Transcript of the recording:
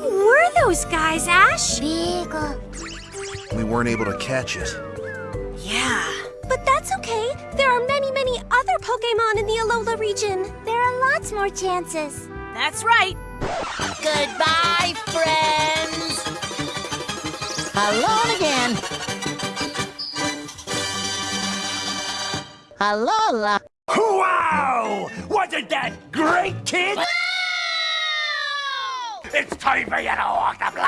Who were those guys, Ash? Big. uh, We weren't able to catch it. Yeah. But that's okay. There are many, many other Pokemon in the Alola region. There are lots more chances. That's right. Goodbye, friends! Alone again. Alola. Wow! Wasn't that great, kid? It's time for you to walk the plank!